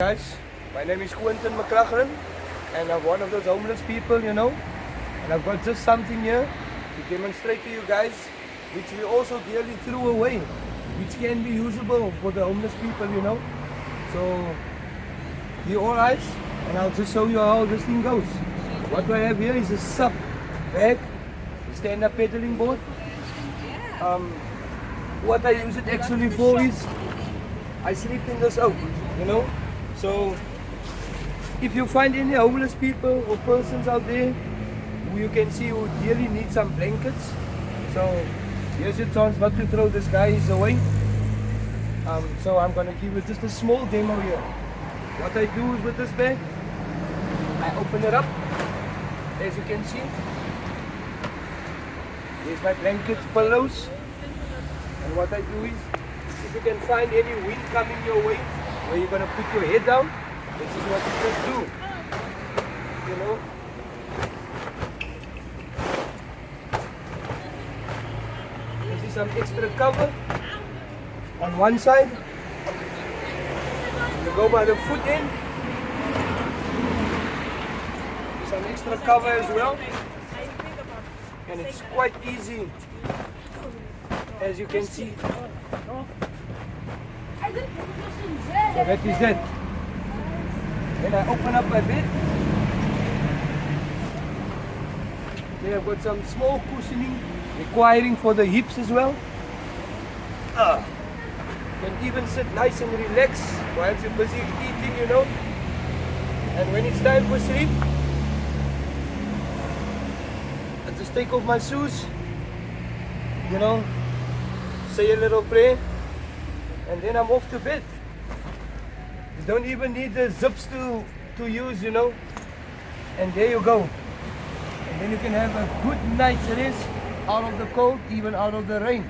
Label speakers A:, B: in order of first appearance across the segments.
A: Guys, my name is Quentin McLachlan and I'm one of those homeless people, you know. And I've got just something here to demonstrate to you guys, which we also clearly threw away, which can be usable for the homeless people, you know. So, all eyes, and I'll just show you how this thing goes. What I have here is a SUP bag, stand-up pedaling board. Um, what I use it actually for is, I sleep in this oak, you know. So if you find any homeless people or persons out there you can see who really need some blankets, so here's your chance not to throw this guys away. Um, so I'm gonna give you just a small demo here. What I do is with this bag, I open it up, as you can see. There's my blankets, pillows, and what I do is, if you can find any wind coming your way, where you're gonna put your head down. This is what you just do. You know? This is some extra cover on one side. You go by the foot end. Some extra cover as well. And it's quite easy as you can see. That is it. Then I open up my bed. Then I've got some small cushioning requiring for the hips as well. Ah. Can even sit nice and relax while you're busy eating, you know. And when it's time for sleep, I just take off my shoes, you know, say a little prayer, and then I'm off to bed. You don't even need the zips to, to use, you know. And there you go. And then you can have a good night's rest out of the cold, even out of the rain.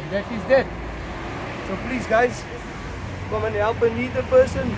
A: And that is that. So please guys, come and help a needy person